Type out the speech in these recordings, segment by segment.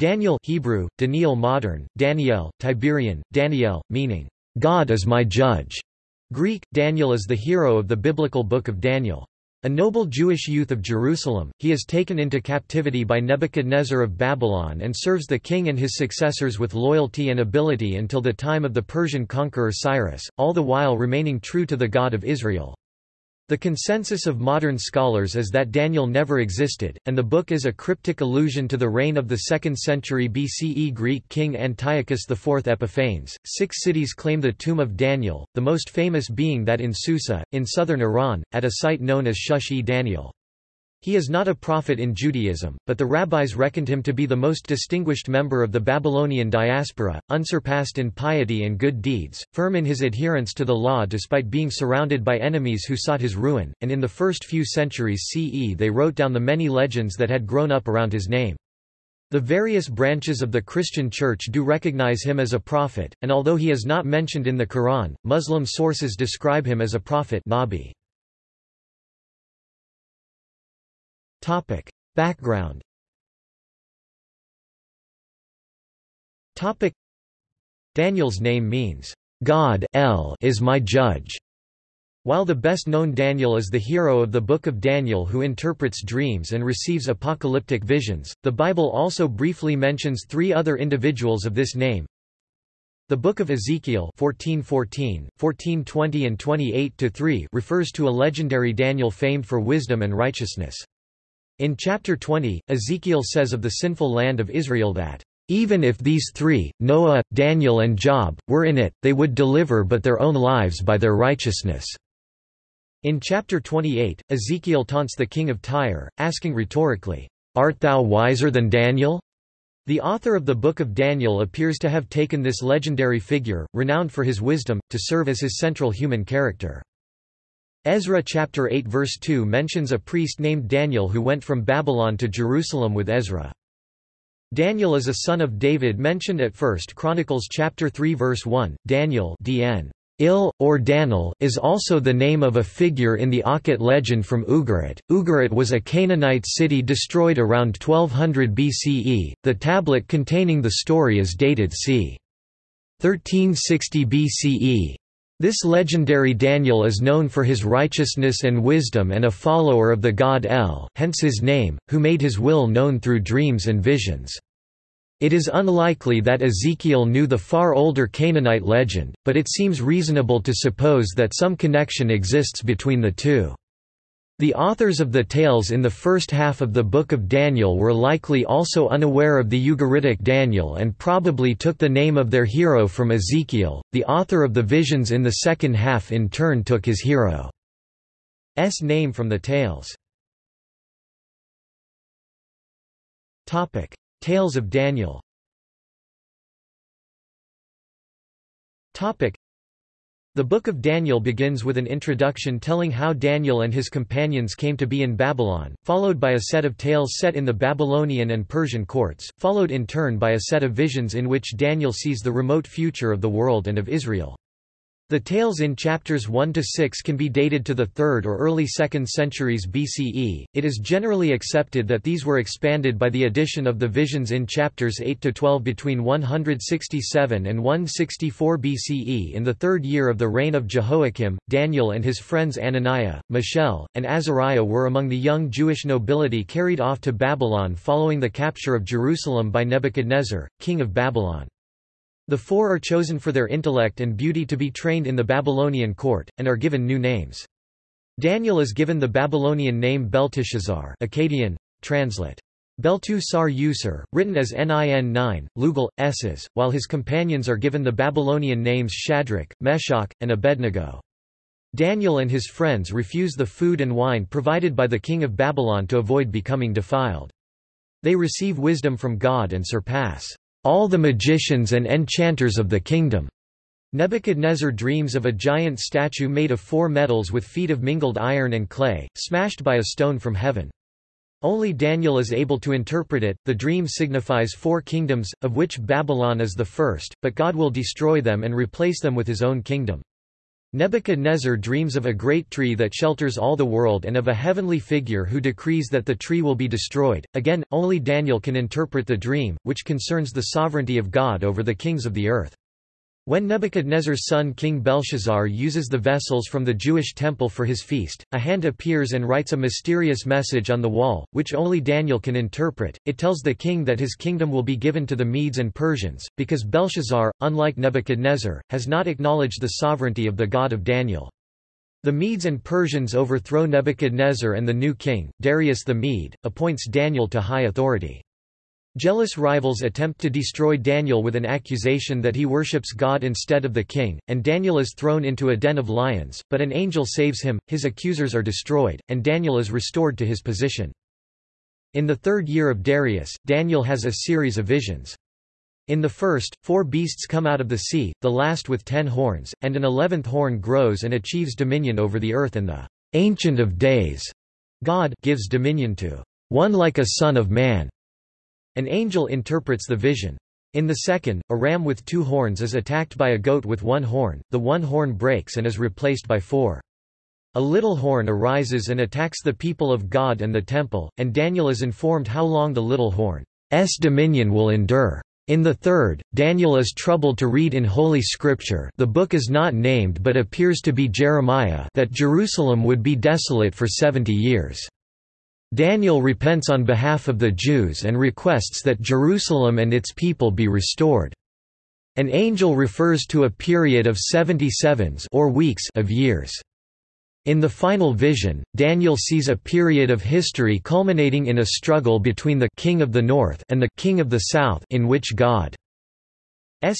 Daniel Hebrew, Daniel modern, Daniel, Tiberian, Daniel, meaning, God is my judge. Greek, Daniel is the hero of the biblical book of Daniel. A noble Jewish youth of Jerusalem, he is taken into captivity by Nebuchadnezzar of Babylon and serves the king and his successors with loyalty and ability until the time of the Persian conqueror Cyrus, all the while remaining true to the God of Israel. The consensus of modern scholars is that Daniel never existed, and the book is a cryptic allusion to the reign of the 2nd century BCE Greek king Antiochus IV Epiphanes. Six cities claim the tomb of Daniel, the most famous being that in Susa, in southern Iran, at a site known as Shush-e-Daniel. He is not a prophet in Judaism, but the rabbis reckoned him to be the most distinguished member of the Babylonian diaspora, unsurpassed in piety and good deeds, firm in his adherence to the law despite being surrounded by enemies who sought his ruin, and in the first few centuries CE they wrote down the many legends that had grown up around his name. The various branches of the Christian Church do recognize him as a prophet, and although he is not mentioned in the Quran, Muslim sources describe him as a prophet Nabi. Topic. Background Topic. Daniel's name means, God El is my judge. While the best-known Daniel is the hero of the Book of Daniel who interprets dreams and receives apocalyptic visions, the Bible also briefly mentions three other individuals of this name. The Book of Ezekiel 14:14, 14:20 and 28-3 refers to a legendary Daniel famed for wisdom and righteousness. In chapter 20, Ezekiel says of the sinful land of Israel that, "...even if these three, Noah, Daniel and Job, were in it, they would deliver but their own lives by their righteousness." In chapter 28, Ezekiel taunts the king of Tyre, asking rhetorically, "'Art thou wiser than Daniel?' The author of the Book of Daniel appears to have taken this legendary figure, renowned for his wisdom, to serve as his central human character. Ezra chapter 8 verse 2 mentions a priest named Daniel who went from Babylon to Jerusalem with Ezra. Daniel is a son of David mentioned at 1 Chronicles chapter 3 verse 1. Daniel DN Il, or Danil, is also the name of a figure in the Aqhat legend from Ugarit. Ugarit was a Canaanite city destroyed around 1200 BCE. The tablet containing the story is dated c. 1360 BCE. This legendary Daniel is known for his righteousness and wisdom and a follower of the god El, hence his name, who made his will known through dreams and visions. It is unlikely that Ezekiel knew the far older Canaanite legend, but it seems reasonable to suppose that some connection exists between the two. The authors of the tales in the first half of the Book of Daniel were likely also unaware of the Ugaritic Daniel and probably took the name of their hero from Ezekiel. The author of the visions in the second half in turn took his hero's name from the tales. Topic: Tales of Daniel. Topic: the Book of Daniel begins with an introduction telling how Daniel and his companions came to be in Babylon, followed by a set of tales set in the Babylonian and Persian courts, followed in turn by a set of visions in which Daniel sees the remote future of the world and of Israel. The tales in chapters 1 to 6 can be dated to the 3rd or early 2nd centuries BCE. It is generally accepted that these were expanded by the addition of the visions in chapters 8 to 12 between 167 and 164 BCE. In the third year of the reign of Jehoiakim, Daniel and his friends Ananiah, Mishael, and Azariah were among the young Jewish nobility carried off to Babylon following the capture of Jerusalem by Nebuchadnezzar, king of Babylon. The four are chosen for their intellect and beauty to be trained in the Babylonian court, and are given new names. Daniel is given the Babylonian name Belteshazzar Akkadian, translate. Beltu Sar written as Nin 9, Lugal, Esses, while his companions are given the Babylonian names Shadrach, Meshach, and Abednego. Daniel and his friends refuse the food and wine provided by the king of Babylon to avoid becoming defiled. They receive wisdom from God and surpass all the magicians and enchanters of the kingdom. Nebuchadnezzar dreams of a giant statue made of four metals with feet of mingled iron and clay, smashed by a stone from heaven. Only Daniel is able to interpret it. The dream signifies four kingdoms, of which Babylon is the first, but God will destroy them and replace them with his own kingdom. Nebuchadnezzar dreams of a great tree that shelters all the world and of a heavenly figure who decrees that the tree will be destroyed. Again, only Daniel can interpret the dream, which concerns the sovereignty of God over the kings of the earth. When Nebuchadnezzar's son King Belshazzar uses the vessels from the Jewish temple for his feast, a hand appears and writes a mysterious message on the wall, which only Daniel can interpret. It tells the king that his kingdom will be given to the Medes and Persians, because Belshazzar, unlike Nebuchadnezzar, has not acknowledged the sovereignty of the God of Daniel. The Medes and Persians overthrow Nebuchadnezzar and the new king, Darius the Mede, appoints Daniel to high authority. Jealous rivals attempt to destroy Daniel with an accusation that he worships God instead of the king, and Daniel is thrown into a den of lions, but an angel saves him, his accusers are destroyed, and Daniel is restored to his position. In the third year of Darius, Daniel has a series of visions. In the first, four beasts come out of the sea, the last with ten horns, and an eleventh horn grows and achieves dominion over the earth and the Ancient of Days. God gives dominion to one like a son of man. An angel interprets the vision. In the second, a ram with two horns is attacked by a goat with one horn, the one horn breaks and is replaced by four. A little horn arises and attacks the people of God and the temple, and Daniel is informed how long the little horn's dominion will endure. In the third, Daniel is troubled to read in Holy Scripture the book is not named but appears to be Jeremiah that Jerusalem would be desolate for seventy years. Daniel repents on behalf of the Jews and requests that Jerusalem and its people be restored. An angel refers to a period of 77s or weeks of years. In the final vision, Daniel sees a period of history culminating in a struggle between the king of the north and the king of the south in which God's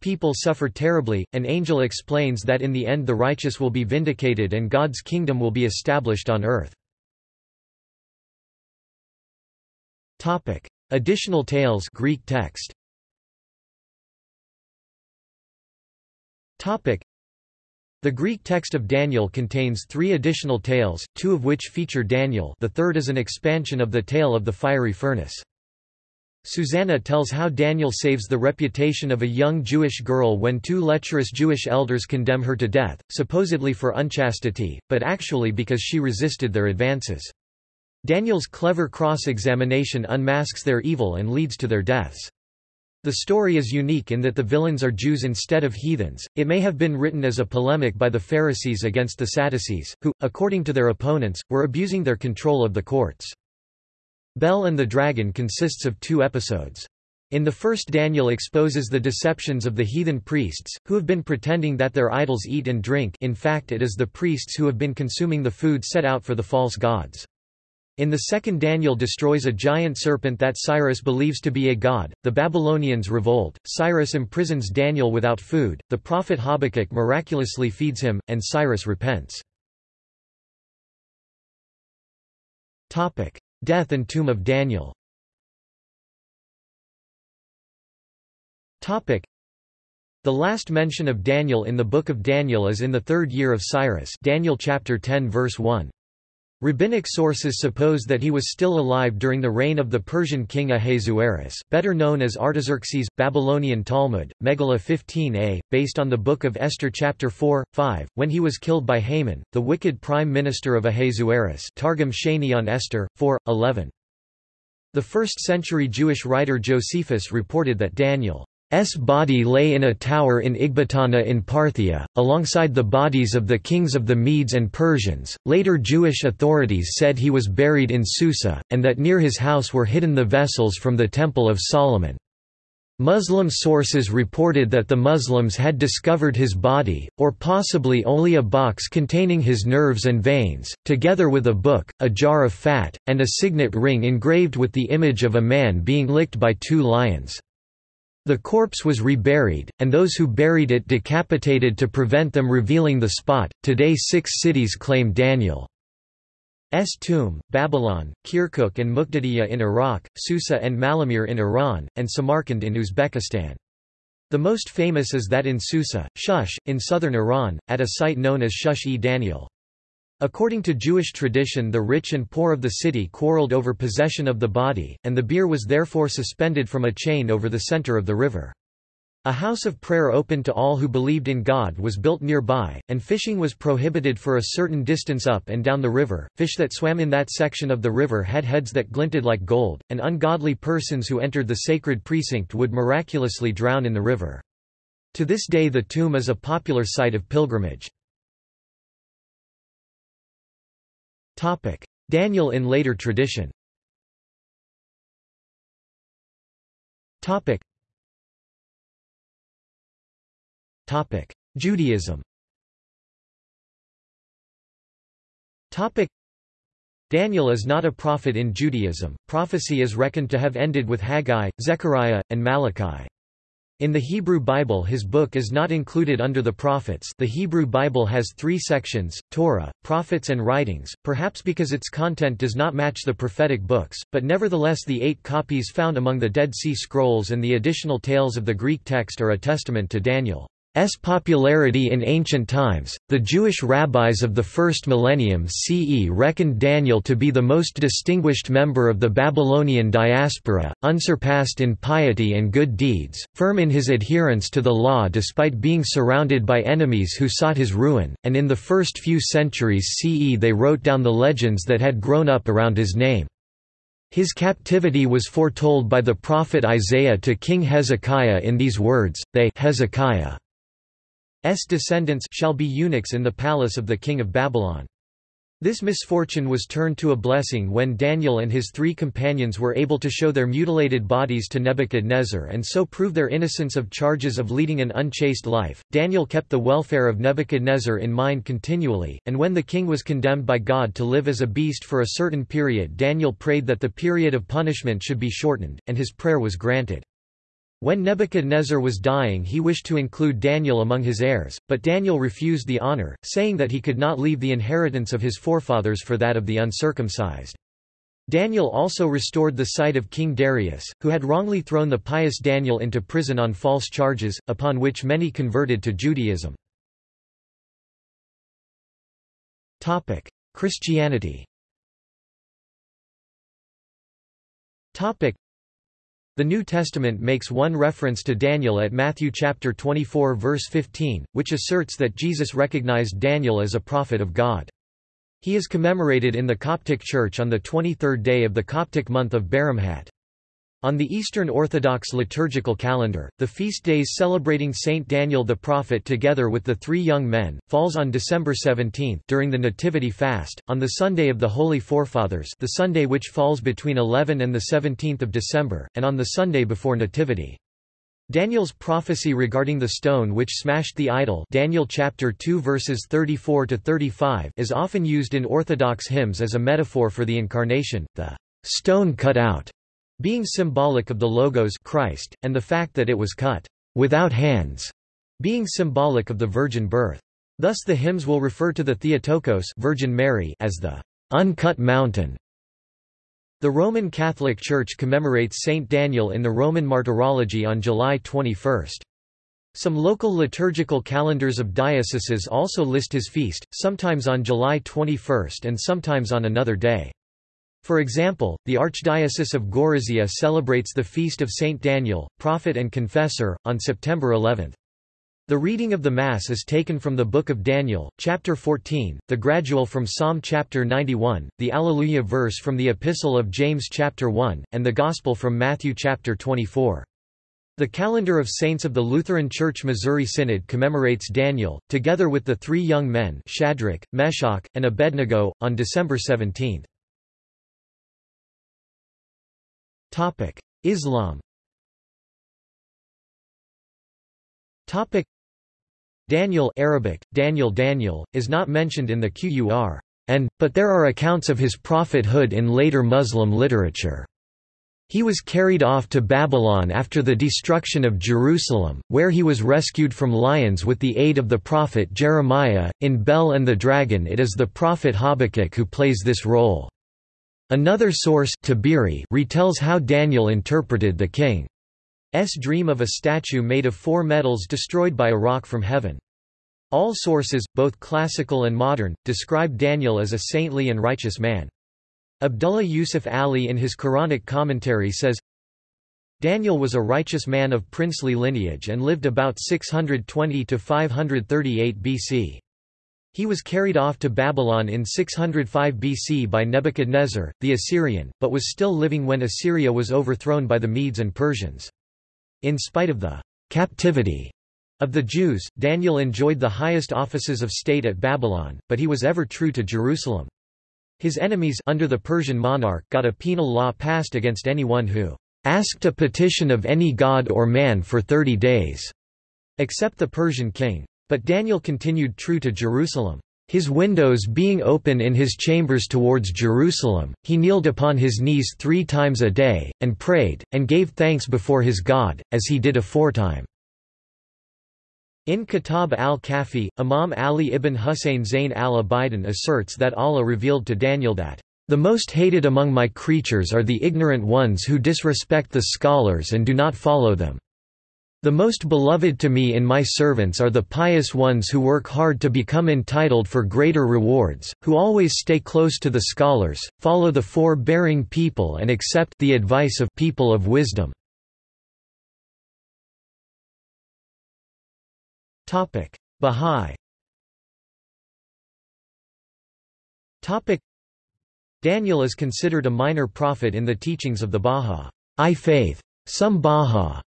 people suffer terribly. An angel explains that in the end the righteous will be vindicated and God's kingdom will be established on earth. Topic: Additional tales Greek text. Topic: The Greek text of Daniel contains three additional tales, two of which feature Daniel the third is an expansion of the tale of the fiery furnace. Susanna tells how Daniel saves the reputation of a young Jewish girl when two lecherous Jewish elders condemn her to death, supposedly for unchastity, but actually because she resisted their advances. Daniel's clever cross-examination unmasks their evil and leads to their deaths. The story is unique in that the villains are Jews instead of heathens. It may have been written as a polemic by the Pharisees against the Sadducees, who, according to their opponents, were abusing their control of the courts. Bel and the Dragon consists of two episodes. In the first Daniel exposes the deceptions of the heathen priests, who have been pretending that their idols eat and drink in fact it is the priests who have been consuming the food set out for the false gods. In the second Daniel destroys a giant serpent that Cyrus believes to be a god, the Babylonians revolt, Cyrus imprisons Daniel without food, the prophet Habakkuk miraculously feeds him, and Cyrus repents. Death and tomb of Daniel The last mention of Daniel in the Book of Daniel is in the third year of Cyrus Daniel chapter 10 verse 1. Rabbinic sources suppose that he was still alive during the reign of the Persian king Ahasuerus, better known as Artaxerxes, Babylonian Talmud, Megillah 15a, based on the Book of Esther chapter 4, 5, when he was killed by Haman, the wicked prime minister of Ahasuerus Targum Sheni on Esther, 4, 11. The first-century Jewish writer Josephus reported that Daniel S body lay in a tower in Ecbatana in Parthia, alongside the bodies of the kings of the Medes and Persians. Later Jewish authorities said he was buried in Susa, and that near his house were hidden the vessels from the Temple of Solomon. Muslim sources reported that the Muslims had discovered his body, or possibly only a box containing his nerves and veins, together with a book, a jar of fat, and a signet ring engraved with the image of a man being licked by two lions. The corpse was reburied, and those who buried it decapitated to prevent them revealing the spot. Today, six cities claim Daniel's tomb Babylon, Kirkuk and Muqtadiyya in Iraq, Susa and Malamir in Iran, and Samarkand in Uzbekistan. The most famous is that in Susa, Shush, in southern Iran, at a site known as Shush-e-Daniel. According to Jewish tradition the rich and poor of the city quarreled over possession of the body, and the bier was therefore suspended from a chain over the center of the river. A house of prayer open to all who believed in God was built nearby, and fishing was prohibited for a certain distance up and down the river. Fish that swam in that section of the river had heads that glinted like gold, and ungodly persons who entered the sacred precinct would miraculously drown in the river. To this day the tomb is a popular site of pilgrimage. Daniel in later tradition. Topic: Judaism. Topic. Daniel is not a prophet in Judaism, prophecy is reckoned to have ended with Haggai, Zechariah, and Malachi. In the Hebrew Bible his book is not included under the prophets the Hebrew Bible has three sections, Torah, prophets and writings, perhaps because its content does not match the prophetic books, but nevertheless the eight copies found among the Dead Sea Scrolls and the additional tales of the Greek text are a testament to Daniel. S. Popularity in ancient times, the Jewish rabbis of the first millennium CE reckoned Daniel to be the most distinguished member of the Babylonian diaspora, unsurpassed in piety and good deeds, firm in his adherence to the law despite being surrounded by enemies who sought his ruin, and in the first few centuries CE they wrote down the legends that had grown up around his name. His captivity was foretold by the prophet Isaiah to King Hezekiah in these words, They Hezekiah descendants shall be eunuchs in the palace of the king of Babylon. This misfortune was turned to a blessing when Daniel and his three companions were able to show their mutilated bodies to Nebuchadnezzar and so prove their innocence of charges of leading an unchaste life. Daniel kept the welfare of Nebuchadnezzar in mind continually, and when the king was condemned by God to live as a beast for a certain period, Daniel prayed that the period of punishment should be shortened, and his prayer was granted. When Nebuchadnezzar was dying he wished to include Daniel among his heirs, but Daniel refused the honor, saying that he could not leave the inheritance of his forefathers for that of the uncircumcised. Daniel also restored the sight of King Darius, who had wrongly thrown the pious Daniel into prison on false charges, upon which many converted to Judaism. Christianity the New Testament makes one reference to Daniel at Matthew chapter 24 verse 15, which asserts that Jesus recognized Daniel as a prophet of God. He is commemorated in the Coptic Church on the 23rd day of the Coptic month of Baramhat. On the Eastern Orthodox liturgical calendar, the feast days celebrating Saint Daniel the Prophet together with the three young men, falls on December 17 during the Nativity fast, on the Sunday of the Holy Forefathers the Sunday which falls between 11 and 17 December, and on the Sunday before Nativity. Daniel's prophecy regarding the stone which smashed the idol Daniel chapter 2 verses 34 to 35 is often used in Orthodox hymns as a metaphor for the incarnation, the stone cut out being symbolic of the logos Christ, and the fact that it was cut without hands, being symbolic of the virgin birth. Thus the hymns will refer to the Theotokos Virgin Mary as the uncut mountain. The Roman Catholic Church commemorates Saint Daniel in the Roman Martyrology on July 21. Some local liturgical calendars of dioceses also list his feast, sometimes on July 21 and sometimes on another day. For example, the Archdiocese of Gorizia celebrates the feast of Saint Daniel, prophet and confessor, on September 11. The reading of the Mass is taken from the Book of Daniel, chapter 14, the gradual from Psalm chapter 91, the Alleluia verse from the Epistle of James chapter 1, and the Gospel from Matthew chapter 24. The calendar of saints of the Lutheran Church Missouri Synod commemorates Daniel, together with the three young men Shadrach, Meshach, and Abednego, on December 17. Topic: Islam. Topic: Daniel Arabic, Daniel Daniel, is not mentioned in the Qur'an, and, but there are accounts of his prophethood in later Muslim literature. He was carried off to Babylon after the destruction of Jerusalem, where he was rescued from lions with the aid of the prophet Jeremiah. In Bel and the Dragon, it is the prophet Habakkuk who plays this role. Another source Tabari retells how Daniel interpreted the king's dream of a statue made of four metals destroyed by a rock from heaven. All sources, both classical and modern, describe Daniel as a saintly and righteous man. Abdullah Yusuf Ali in his Quranic commentary says, Daniel was a righteous man of princely lineage and lived about 620 to 538 BC. He was carried off to Babylon in 605 BC by Nebuchadnezzar, the Assyrian, but was still living when Assyria was overthrown by the Medes and Persians. In spite of the captivity of the Jews, Daniel enjoyed the highest offices of state at Babylon, but he was ever true to Jerusalem. His enemies under the Persian monarch got a penal law passed against anyone who asked a petition of any god or man for thirty days, except the Persian king. But Daniel continued true to Jerusalem. His windows being open in his chambers towards Jerusalem, he kneeled upon his knees three times a day, and prayed, and gave thanks before his God, as he did aforetime. In Kitab al-Kafi, Imam Ali ibn Husayn Zayn al-Abidin asserts that Allah revealed to Daniel that the most hated among my creatures are the ignorant ones who disrespect the scholars and do not follow them. The most beloved to me in my servants are the pious ones who work hard to become entitled for greater rewards, who always stay close to the scholars, follow the forbearing people and accept the advice of people of wisdom. Bahá'í. Daniel is considered a minor prophet in the teachings of the Bahá'í. Faith. Some Bahá'í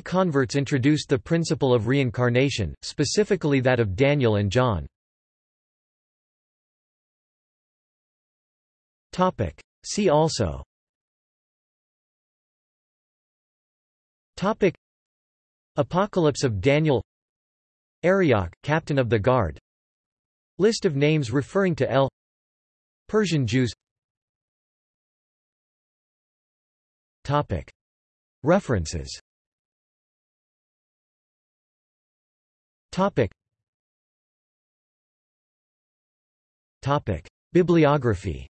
converts introduced the principle of reincarnation, specifically that of Daniel and John. See also. Topic. Apocalypse of Daniel. Arioch, captain of the guard. List of names referring to El. Persian Jews. References Bibliography